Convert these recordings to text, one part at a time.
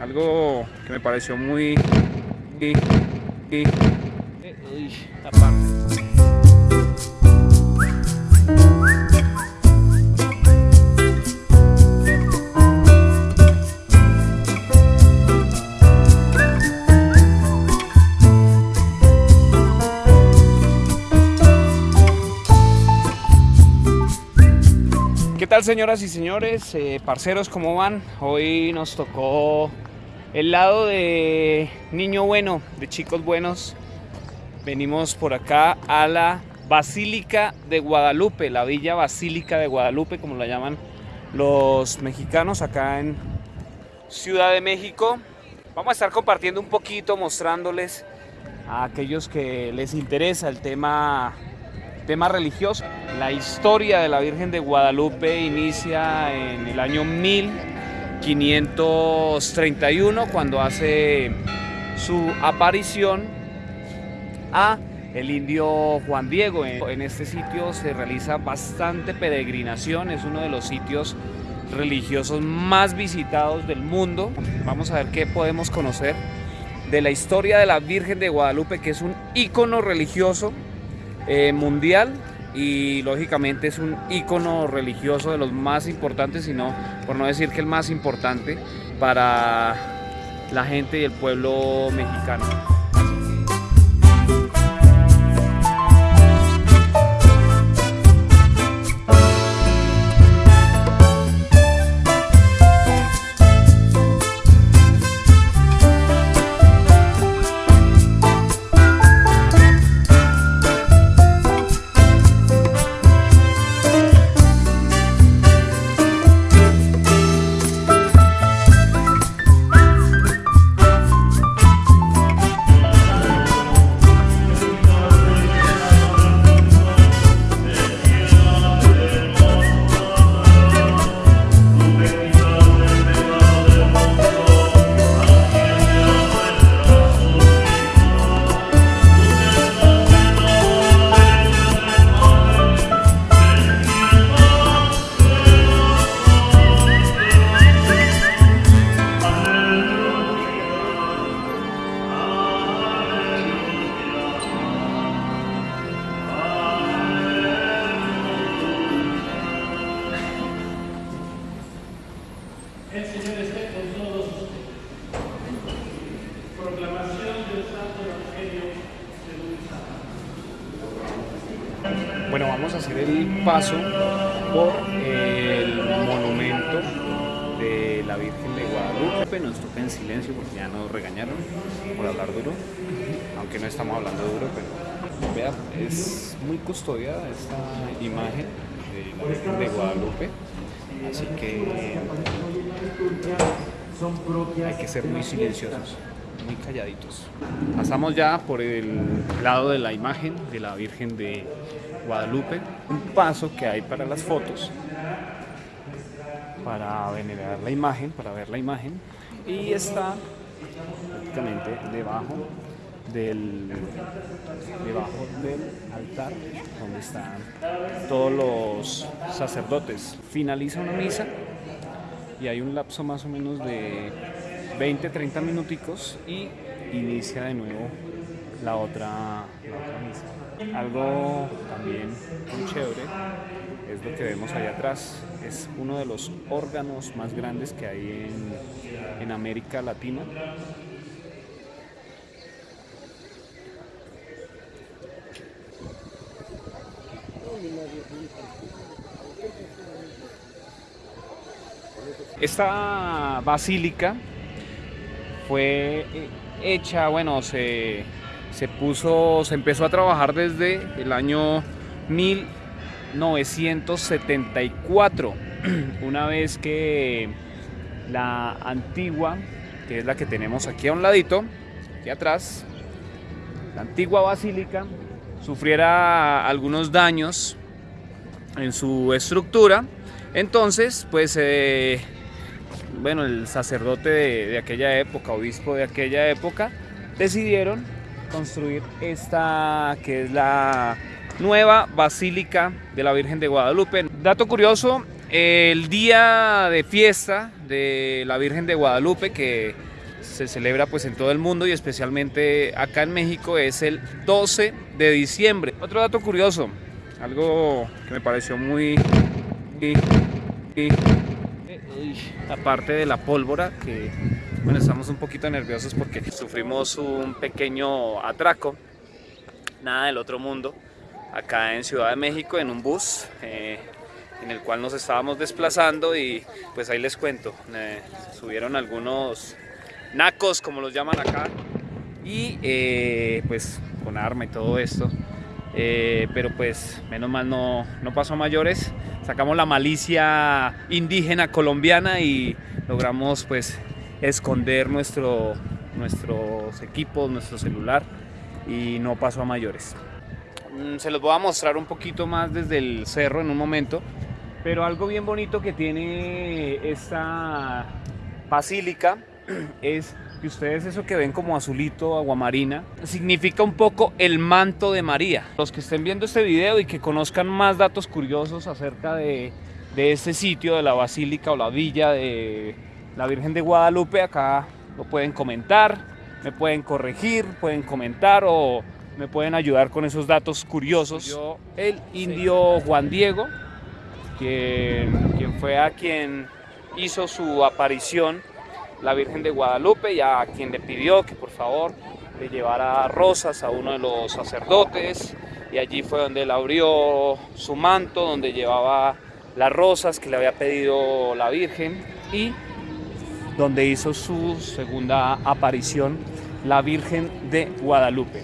algo que me pareció muy... muy. ¿Qué tal señoras y señores? Eh, parceros, ¿cómo van? Hoy nos tocó el lado de niño bueno, de chicos buenos. Venimos por acá a la Basílica de Guadalupe, la Villa Basílica de Guadalupe, como la llaman los mexicanos acá en Ciudad de México. Vamos a estar compartiendo un poquito, mostrándoles a aquellos que les interesa el tema tema religioso. La historia de la Virgen de Guadalupe inicia en el año 1531 cuando hace su aparición a el indio Juan Diego. En este sitio se realiza bastante peregrinación, es uno de los sitios religiosos más visitados del mundo. Vamos a ver qué podemos conocer de la historia de la Virgen de Guadalupe, que es un ícono religioso eh, mundial y lógicamente es un ícono religioso de los más importantes, sino por no decir que el más importante para la gente y el pueblo mexicano. Bueno, vamos a hacer el paso por el monumento de la Virgen de Guadalupe. Nos toca en silencio porque ya nos regañaron por hablar duro, aunque no estamos hablando duro, pero vea, es muy custodiada esta imagen de Guadalupe, así que hay que ser muy silenciosos, calladitos. Pasamos ya por el lado de la imagen de la Virgen de Guadalupe, un paso que hay para las fotos, para venerar la imagen, para ver la imagen, y está prácticamente debajo del, debajo del altar donde están todos los sacerdotes. Finaliza una misa y hay un lapso más o menos de 20-30 minuticos y inicia de nuevo la otra, la otra misa. Algo también muy chévere es lo que vemos allá atrás. Es uno de los órganos más grandes que hay en, en América Latina. Esta basílica fue hecha, bueno, se, se puso, se empezó a trabajar desde el año 1974, una vez que la antigua, que es la que tenemos aquí a un ladito, aquí atrás, la antigua basílica, sufriera algunos daños en su estructura, entonces, pues, eh, bueno, el sacerdote de, aquella época, obispo de aquella época, decidieron construir esta que es la nueva Basílica de la Virgen de Guadalupe. Dato curioso, el día de fiesta de la Virgen de Guadalupe, que se celebra pues en todo el mundo y especialmente acá en México es el 12 de diciembre. Otro dato curioso, algo que me pareció muy... aparte de la pólvora, que bueno, estamos un poquito nerviosos porque sufrimos un pequeño atraco, nada del otro mundo, acá en Ciudad de México en un bus. Eh, en el cual nos estábamos desplazando y pues ahí les cuento, eh, subieron algunos nacos como los llaman acá y eh, pues con arma y todo esto pero pues menos mal no, no pasó a mayores sacamos la malicia indígena colombiana y logramos pues esconder nuestro, nuestros equipos, nuestro celular y no pasó a mayores. Mm, se los voy a mostrar un poquito más desde el cerro en un momento pero algo bien bonito que tiene esta basílica es que ustedes eso que ven como azulito, aguamarina, significa un poco el manto de María. Los que estén viendo este video y que conozcan más datos curiosos acerca de, de este sitio, de la basílica o la villa de la Virgen de Guadalupe, acá lo pueden comentar, me pueden corregir, pueden comentar o me pueden ayudar con esos datos curiosos. Yo, el indio Juan Diego, quien, quien fue a quien hizo su aparición la Virgen de Guadalupe y a quien le pidió que por favor le llevara rosas a uno de los sacerdotes y allí fue donde él abrió su manto, donde llevaba las rosas que le había pedido la Virgen y donde hizo su segunda aparición la Virgen de Guadalupe.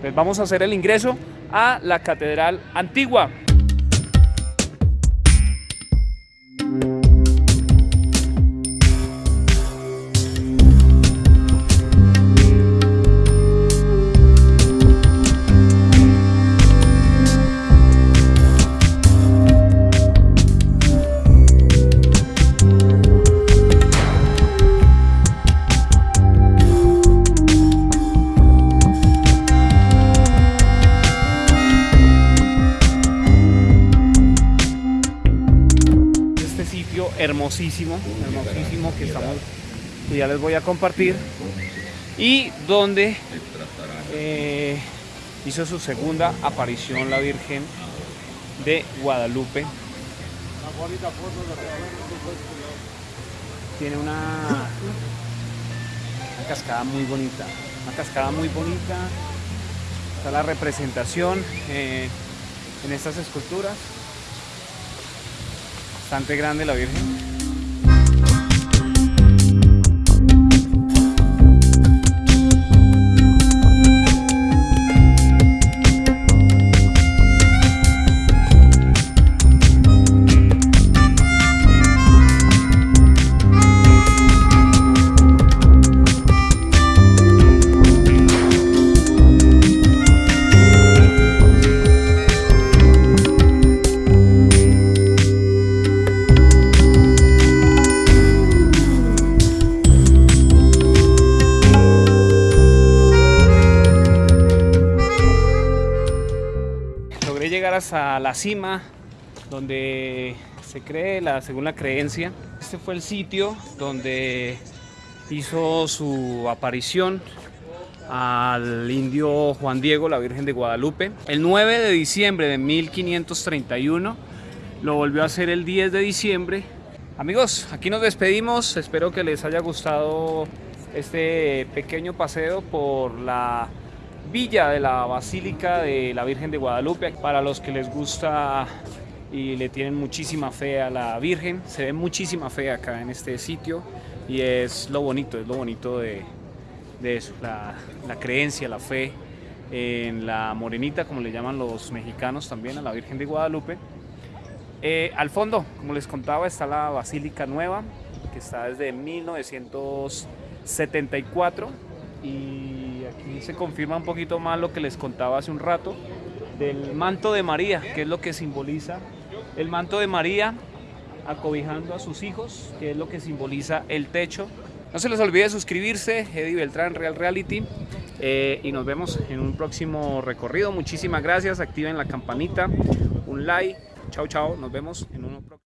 Pues vamos a hacer el ingreso a la Catedral Antigua. Que ya les voy a compartir y donde eh, hizo su segunda aparición la Virgen de Guadalupe. Tiene una, cascada muy bonita, una cascada muy bonita. Está la representación eh, en estas esculturas bastante grande la Virgen. A la cima donde se cree, la, según la creencia, este fue el sitio donde hizo su aparición al indio Juan Diego, la Virgen de Guadalupe. El 9 de diciembre de 1531 lo volvió a hacer el 10 de diciembre. Amigos, aquí nos despedimos. Espero que les haya gustado este pequeño paseo por la villa de la Basílica de la Virgen de Guadalupe. Para los que les gusta y le tienen muchísima fe a la Virgen, se ve muchísima fe acá en este sitio y es lo bonito, es lo bonito de, eso, la, creencia, la fe en la morenita, como le llaman los mexicanos también, a la Virgen de Guadalupe. Eh, al fondo, como les contaba, está la Basílica Nueva, que está desde 1974 y se confirma un poquito más lo que les contaba hace un rato del manto de María, que es lo que simboliza el manto de María acobijando a sus hijos, que es lo que simboliza el techo. No se les olvide suscribirse, Eddie Beltrán Real Reality, eh, y nos vemos en un próximo recorrido. Muchísimas gracias, activen la campanita, un like, chao chao, nos vemos en uno próximo.